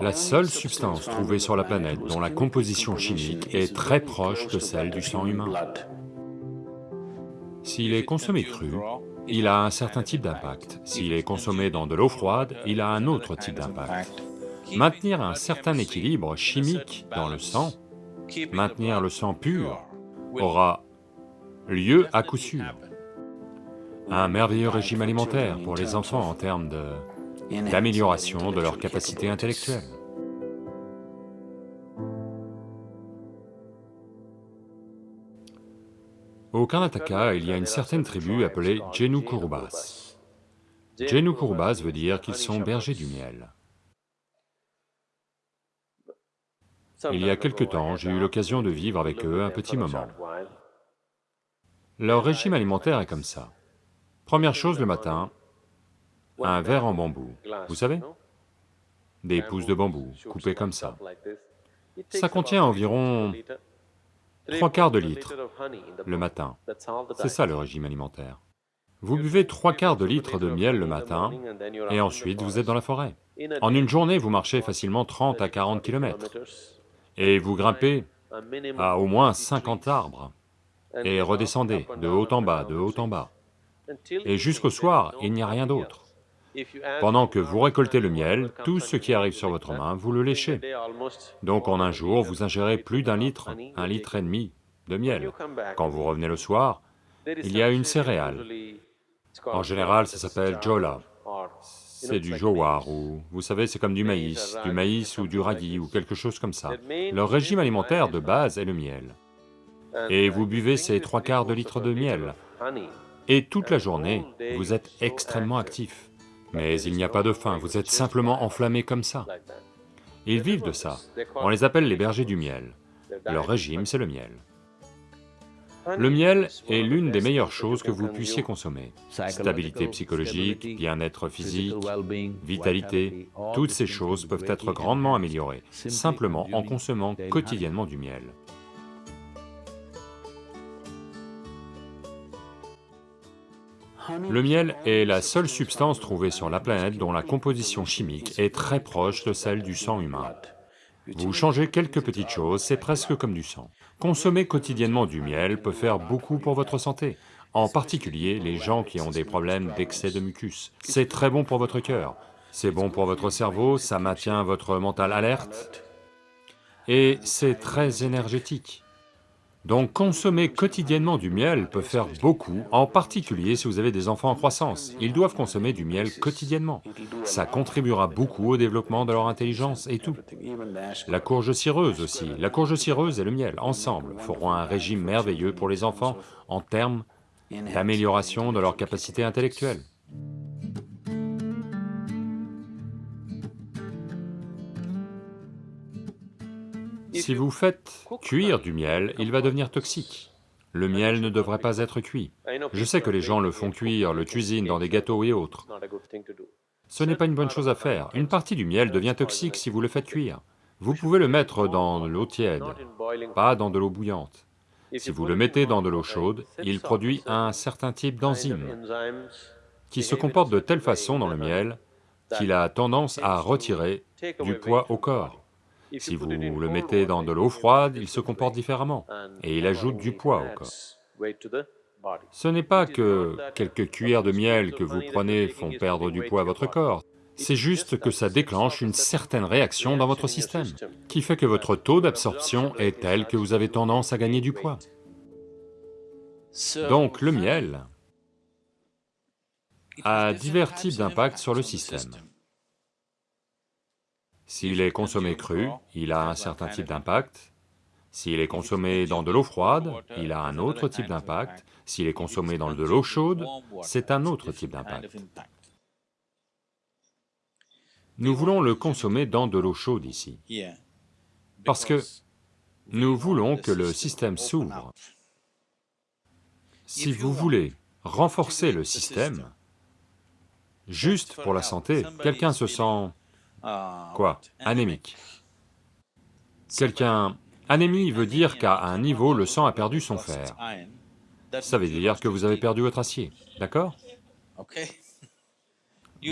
La seule substance trouvée sur la planète dont la composition chimique est très proche de celle du sang humain. S'il est consommé cru, il a un certain type d'impact. S'il est consommé dans de l'eau froide, il a un autre type d'impact. Maintenir un certain équilibre chimique dans le sang, maintenir le sang pur, aura lieu à coup sûr. Un merveilleux régime alimentaire pour les enfants en termes d'amélioration de leur capacité intellectuelle. Au Karnataka, il y a une certaine tribu appelée Jenu Kurubas. Jenu Kurubas veut dire qu'ils sont bergers du miel. Il y a quelque temps, j'ai eu l'occasion de vivre avec eux un petit moment. Leur régime alimentaire est comme ça. Première chose le matin, un verre en bambou, vous savez Des pousses de bambou coupées comme ça. Ça contient environ trois quarts de litre le matin. C'est ça le régime alimentaire. Vous buvez trois quarts de litre de miel le matin, et ensuite vous êtes dans la forêt. En une journée, vous marchez facilement 30 à 40 kilomètres, et vous grimpez à au moins 50 arbres, et redescendez de haut en bas, de haut en bas. Et jusqu'au soir, il n'y a rien d'autre. Pendant que vous récoltez le miel, tout ce qui arrive sur votre main, vous le léchez. Donc en un jour, vous ingérez plus d'un litre, un litre et demi de miel. Quand vous revenez le soir, il y a une céréale. En général, ça s'appelle jola. C'est du jowar, ou vous savez, c'est comme du maïs, du maïs ou du radis, ou quelque chose comme ça. Leur régime alimentaire de base est le miel. Et vous buvez ces trois quarts de litre de miel. Et toute la journée, vous êtes extrêmement actif. Mais il n'y a pas de faim, vous êtes simplement enflammé comme ça. Ils vivent de ça, on les appelle les bergers du miel. Leur régime, c'est le miel. Le miel est l'une des meilleures choses que vous puissiez consommer. Stabilité psychologique, bien-être physique, vitalité, toutes ces choses peuvent être grandement améliorées, simplement en consommant quotidiennement du miel. Le miel est la seule substance trouvée sur la planète dont la composition chimique est très proche de celle du sang humain. Vous changez quelques petites choses, c'est presque comme du sang. Consommer quotidiennement du miel peut faire beaucoup pour votre santé, en particulier les gens qui ont des problèmes d'excès de mucus. C'est très bon pour votre cœur, c'est bon pour votre cerveau, ça maintient votre mental alerte, et c'est très énergétique. Donc consommer quotidiennement du miel peut faire beaucoup, en particulier si vous avez des enfants en croissance. Ils doivent consommer du miel quotidiennement. Ça contribuera beaucoup au développement de leur intelligence et tout. La courge cireuse aussi, la courge cireuse et le miel, ensemble, feront un régime merveilleux pour les enfants en termes d'amélioration de leur capacité intellectuelle. Si vous faites cuire du miel, il va devenir toxique. Le miel ne devrait pas être cuit. Je sais que les gens le font cuire, le cuisinent dans des gâteaux et autres. Ce n'est pas une bonne chose à faire. Une partie du miel devient toxique si vous le faites cuire. Vous pouvez le mettre dans l'eau tiède, pas dans de l'eau bouillante. Si vous le mettez dans de l'eau chaude, il produit un certain type d'enzyme qui se comporte de telle façon dans le miel qu'il a tendance à retirer du poids au corps. Si vous le mettez dans de l'eau froide, il se comporte différemment, et il ajoute du poids au corps. Ce n'est pas que quelques cuillères de miel que vous prenez font perdre du poids à votre corps, c'est juste que ça déclenche une certaine réaction dans votre système, qui fait que votre taux d'absorption est tel que vous avez tendance à gagner du poids. Donc le miel a divers types d'impacts sur le système. S'il est consommé cru, il a un certain type d'impact. S'il est consommé dans de l'eau froide, il a un autre type d'impact. S'il est consommé dans de l'eau chaude, c'est un autre type d'impact. Nous voulons le consommer dans de l'eau chaude ici, parce que nous voulons que le système s'ouvre. Si vous voulez renforcer le système, juste pour la santé, quelqu'un se sent Quoi Anémique. Quelqu'un... Anémie veut dire qu'à un niveau, le sang a perdu son fer. Ça veut dire que vous avez perdu votre acier, d'accord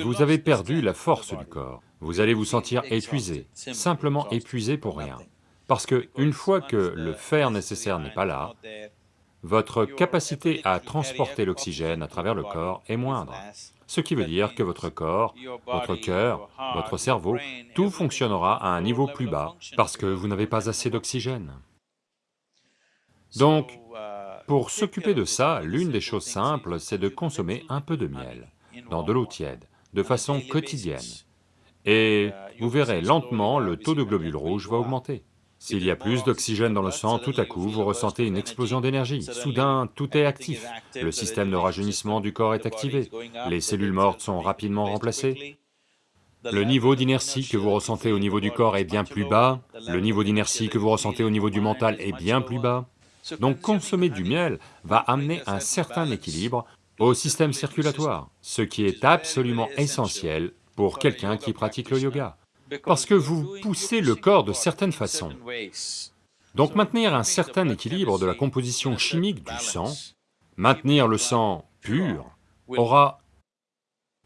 Vous avez perdu la force du corps. vous allez vous sentir épuisé, simplement épuisé pour rien. Parce que une fois que le fer nécessaire n'est pas là, votre capacité à transporter l'oxygène à travers le corps est moindre. Ce qui veut dire que votre corps, votre cœur, votre cerveau, tout fonctionnera à un niveau plus bas parce que vous n'avez pas assez d'oxygène. Donc, pour s'occuper de ça, l'une des choses simples, c'est de consommer un peu de miel dans de l'eau tiède, de façon quotidienne. Et vous verrez lentement, le taux de globules rouges va augmenter. S'il y a plus d'oxygène dans le sang, tout à coup, vous ressentez une explosion d'énergie. Soudain, tout est actif. Le système de rajeunissement du corps est activé. Les cellules mortes sont rapidement remplacées. Le niveau d'inertie que vous ressentez au niveau du corps est bien plus bas. Le niveau d'inertie que vous ressentez au niveau du mental est bien plus bas. Donc consommer du miel va amener un certain équilibre au système circulatoire, ce qui est absolument essentiel pour quelqu'un qui pratique le yoga, parce que vous poussez le corps de certaines façons. Donc maintenir un certain équilibre de la composition chimique du sang, maintenir le sang pur, aura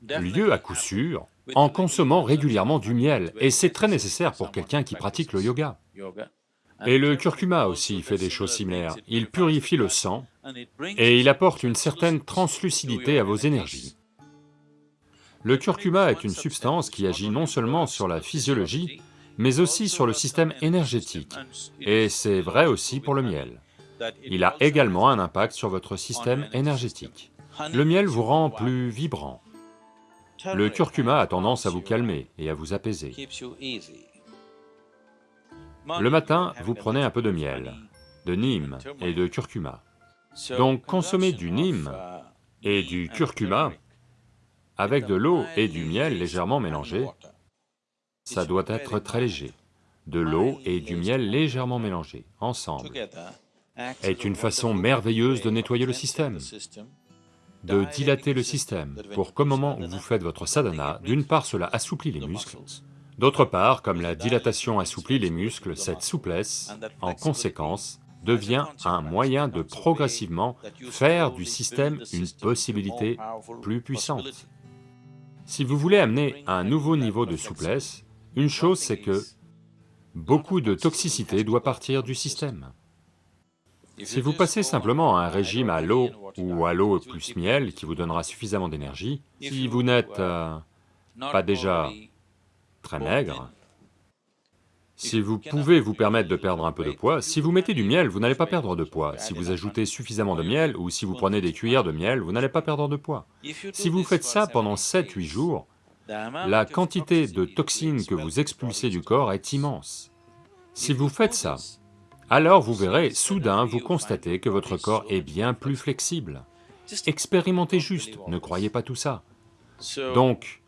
lieu à coup sûr en consommant régulièrement du miel, et c'est très nécessaire pour quelqu'un qui pratique le yoga. Et le curcuma aussi fait des choses similaires, il purifie le sang et il apporte une certaine translucidité à vos énergies. Le curcuma est une substance qui agit non seulement sur la physiologie, mais aussi sur le système énergétique, et c'est vrai aussi pour le miel. Il a également un impact sur votre système énergétique. Le miel vous rend plus vibrant. Le curcuma a tendance à vous calmer et à vous apaiser. Le matin, vous prenez un peu de miel, de nîmes et de curcuma. Donc consommez du nîmes et du curcuma avec de l'eau et du miel légèrement mélangés. Ça doit être très léger. De l'eau et du miel légèrement mélangés, ensemble, est une façon merveilleuse de nettoyer le système, de dilater le système, pour qu'au moment où vous faites votre sadhana, d'une part cela assouplit les muscles, D'autre part, comme la dilatation assouplit les muscles, cette souplesse, en conséquence, devient un moyen de progressivement faire du système une possibilité plus puissante. Si vous voulez amener un nouveau niveau de souplesse, une chose c'est que beaucoup de toxicité doit partir du système. Si vous passez simplement un régime à l'eau ou à l'eau plus miel qui vous donnera suffisamment d'énergie, si vous n'êtes euh, pas déjà très maigre. Si vous pouvez vous permettre de perdre un peu de poids, si vous mettez du miel, vous n'allez pas perdre de poids. Si vous ajoutez suffisamment de miel, ou si vous prenez des cuillères de miel, vous n'allez pas perdre de poids. Si vous faites ça pendant 7-8 jours, la quantité de toxines que vous expulsez du corps est immense. Si vous faites ça, alors vous verrez, soudain vous constatez que votre corps est bien plus flexible. Expérimentez juste, ne croyez pas tout ça. Donc,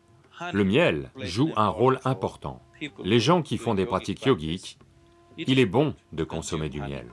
le miel joue un rôle important. Les gens qui font des pratiques yogiques, il est bon de consommer du miel.